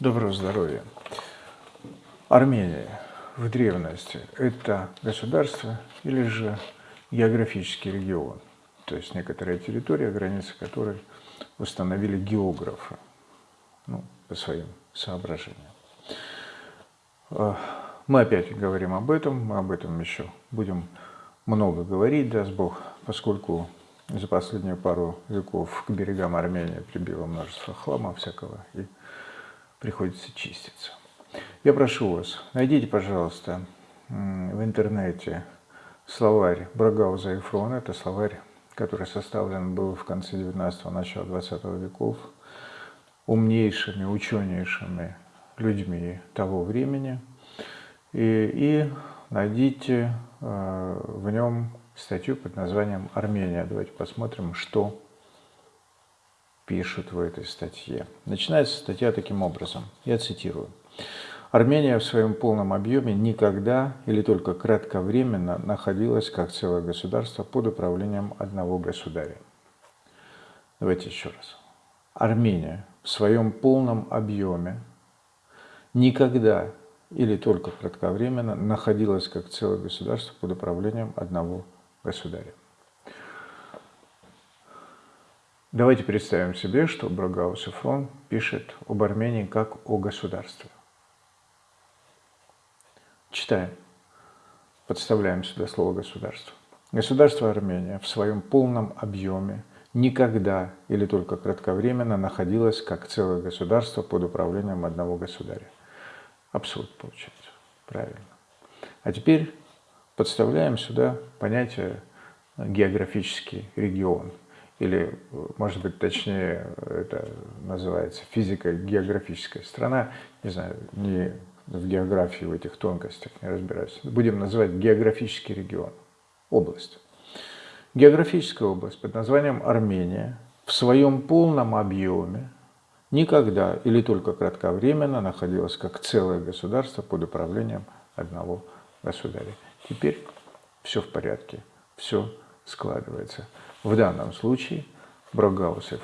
Доброго здоровья. Армения в древности – это государство или же географический регион, то есть некоторая территория, границы которой установили географы ну, по своим соображениям. А, мы опять говорим об этом, мы об этом еще будем много говорить, даст Бог, поскольку за последнюю пару веков к берегам Армении прибило множество хлама всякого, и приходится чиститься. Я прошу вас, найдите, пожалуйста, в интернете словарь Брагауза и Фрона. Это словарь, который составлен был в конце 19-го, начала 20 веков умнейшими, ученейшими людьми того времени. И, и найдите э, в нем статью под названием «Армения». Давайте посмотрим, что пишут в этой статье. Начинается статья таким образом. Я цитирую. Армения в своем полном объеме никогда или только кратковременно находилась как целое государство под управлением одного государя. Давайте еще раз. Армения в своем полном объеме никогда или только кратковременно находилась как целое государство под управлением одного государя. Давайте представим себе, что Брагаус и Фрон пишет об Армении как о государстве. Читаем. Подставляем сюда слово «государство». Государство Армения в своем полном объеме никогда или только кратковременно находилось как целое государство под управлением одного государя. Абсурд получается. Правильно. А теперь подставляем сюда понятие географический регион – или, может быть, точнее, это называется физико-географическая страна, не знаю, не в географии, в этих тонкостях не разбираюсь. Будем называть географический регион, область. Географическая область под названием Армения в своем полном объеме никогда или только кратковременно находилась как целое государство под управлением одного государя. Теперь все в порядке, все складывается. В данном случае Брогаус и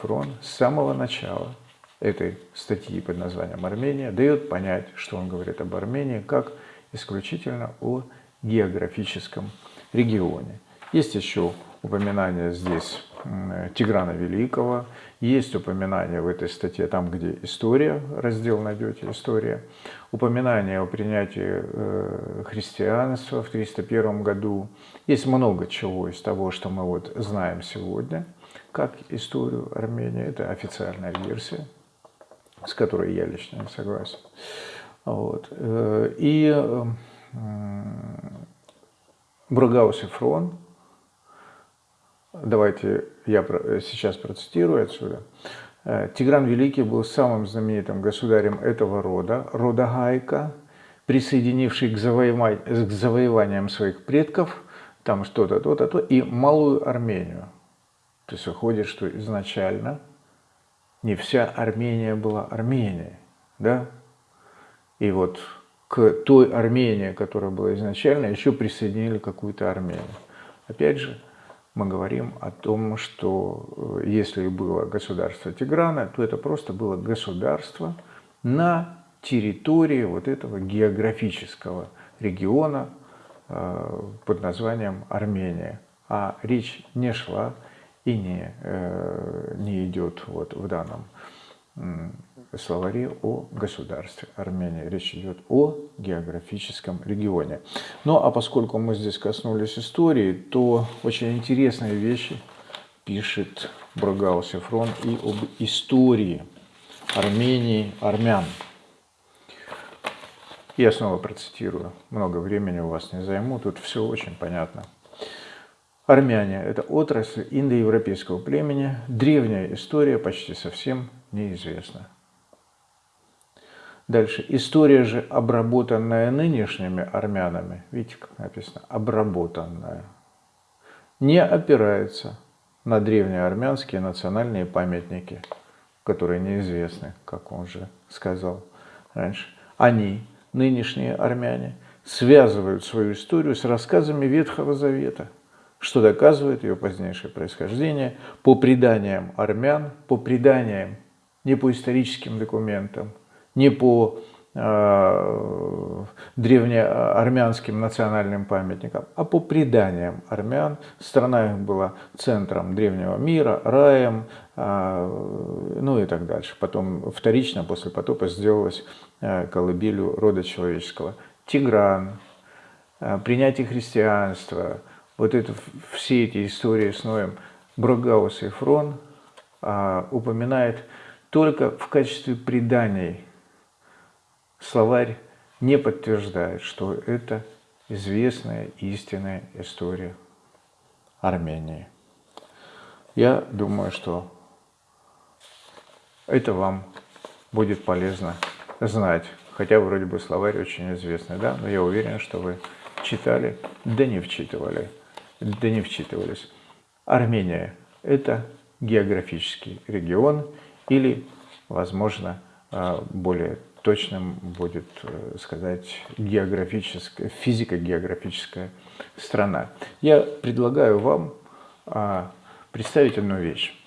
с самого начала этой статьи под названием «Армения» дает понять, что он говорит об Армении как исключительно о географическом регионе. Есть еще упоминание здесь Тиграна Великого, есть упоминание в этой статье, там, где история, раздел найдете, история, упоминание о принятии э, христианства в 301 году. Есть много чего из того, что мы вот знаем сегодня, как историю Армении. Это официальная версия, с которой я лично не согласен. Вот. Э, и Бругаус и Фрон Давайте я сейчас процитирую отсюда. Э, Тигран Великий был самым знаменитым государем этого рода, рода Гайка, присоединивший к, завоевань, к завоеваниям своих предков, там что-то, то-то, то, и Малую Армению. То есть выходит, что изначально не вся Армения была Арменией, да? И вот к той Армении, которая была изначально, еще присоединили какую-то Армению. Опять же, мы говорим о том, что э, если было государство Тиграна, то это просто было государство на территории вот этого географического региона э, под названием Армения. А речь не шла и не, э, не идет вот в данном словаре о государстве Армения. Речь идет о географическом регионе. Ну а поскольку мы здесь коснулись истории, то очень интересные вещи пишет Брагаус Фрон и об истории Армении, армян. Я снова процитирую, много времени у вас не займу, тут все очень понятно. Армяне – это отрасль индоевропейского племени, древняя история почти совсем неизвестна. Дальше. История же, обработанная нынешними армянами, видите, как написано, обработанная, не опирается на древние армянские национальные памятники, которые неизвестны, как он же сказал раньше. Они, нынешние армяне, связывают свою историю с рассказами Ветхого Завета, что доказывает ее позднейшее происхождение по преданиям армян, по преданиям, не по историческим документам – не по э, древнеармянским национальным памятникам, а по преданиям армян. Страна их была центром древнего мира, раем, э, ну и так дальше. Потом вторично после потопа сделалась э, колыбелью рода человеческого. Тигран, принятие христианства, вот это, все эти истории с Ноем, Брогаус и Фрон упоминает только в качестве преданий. Словарь не подтверждает, что это известная истинная история Армении. Я думаю, что это вам будет полезно знать. Хотя вроде бы словарь очень известный, да, но я уверен, что вы читали, да не вчитывали, да не вчитывались. Армения – это географический регион или, возможно, а, более точным будет э, сказать географическая, физико-географическая страна. Я предлагаю вам а, представить одну вещь.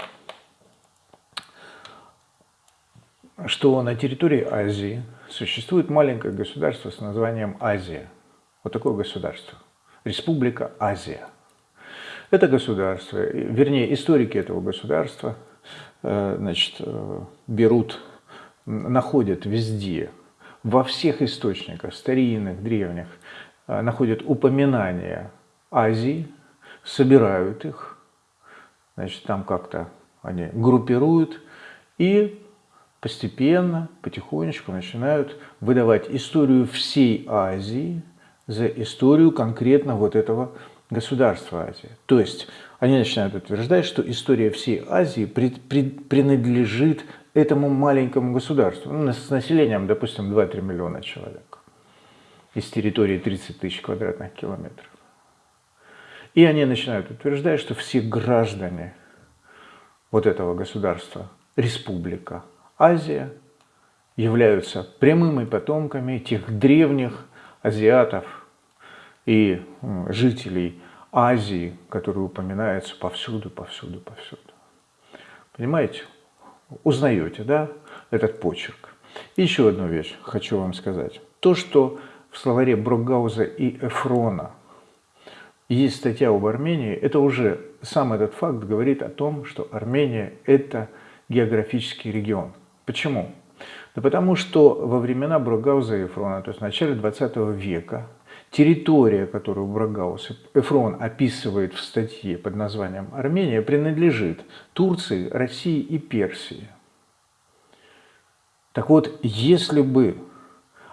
Что на территории Азии существует маленькое государство с названием Азия. Вот такое государство. Республика Азия. Это государство, вернее, историки этого государства э, значит, э, берут, находят везде, во всех источниках, старинных, древних, э, находят упоминания Азии, собирают их, значит, там как-то они группируют и постепенно, потихонечку начинают выдавать историю всей Азии за историю конкретно вот этого государства Азии. То есть они начинают утверждать, что история всей Азии при, при, принадлежит этому маленькому государству, ну, с населением, допустим, 2-3 миллиона человек, из территории 30 тысяч квадратных километров. И они начинают утверждать, что все граждане вот этого государства, республика, Азия, являются прямыми потомками тех древних азиатов и жителей Азии, которые упоминаются повсюду, повсюду, повсюду. Понимаете? Узнаете, да, этот почерк. И еще одну вещь хочу вам сказать. То, что в словаре Брокгауза и Эфрона есть статья об Армении, это уже сам этот факт говорит о том, что Армения – это географический регион. Почему? Да потому что во времена Брогауза и Эфрона, то есть в начале 20 века, территория, которую Брогаус Эфрон описывает в статье под названием «Армения», принадлежит Турции, России и Персии. Так вот, если бы,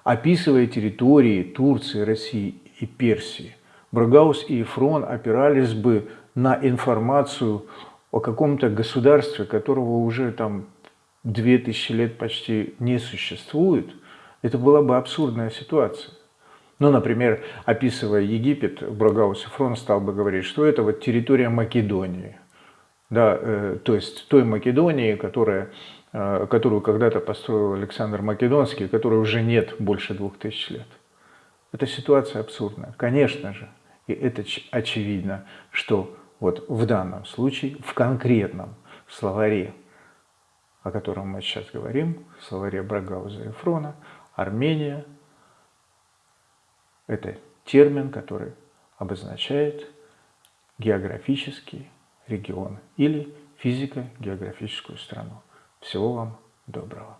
описывая территории Турции, России и Персии, Брогаус и Эфрон опирались бы на информацию о каком-то государстве, которого уже там две тысячи лет почти не существует, это была бы абсурдная ситуация. Ну, например, описывая Египет, Брогаус и Фрон стал бы говорить, что это вот территория Македонии. Да, э, то есть той Македонии, которая, э, которую когда-то построил Александр Македонский, которой уже нет больше двух тысяч лет. Эта ситуация абсурдная, конечно же. И это очевидно, что вот в данном случае, в конкретном словаре о котором мы сейчас говорим, словаре Брагауза и Фрона, Армения – это термин, который обозначает географический регион или физико-географическую страну. Всего вам доброго!